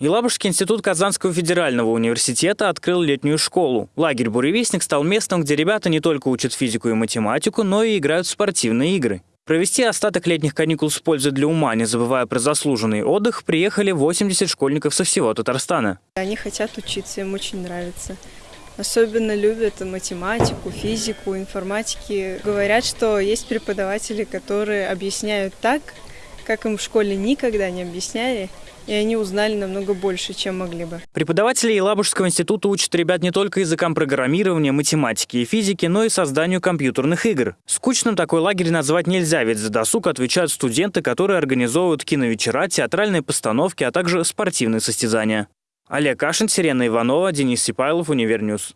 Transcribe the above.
Елабужский институт Казанского федерального университета открыл летнюю школу. Лагерь «Буревестник» стал местом, где ребята не только учат физику и математику, но и играют в спортивные игры. Провести остаток летних каникул с пользой для ума, не забывая про заслуженный отдых, приехали 80 школьников со всего Татарстана. Они хотят учиться, им очень нравится. Особенно любят математику, физику, информатики. Говорят, что есть преподаватели, которые объясняют так, как им в школе никогда не объясняли, и они узнали намного больше, чем могли бы. Преподаватели Елабужского института учат ребят не только языкам программирования, математики и физики, но и созданию компьютерных игр. Скучным такой лагерь назвать нельзя, ведь за досуг отвечают студенты, которые организовывают киновечера, театральные постановки, а также спортивные состязания. Олег Кашин, Сирена Иванова, Денис Сипайлов, Универньюз.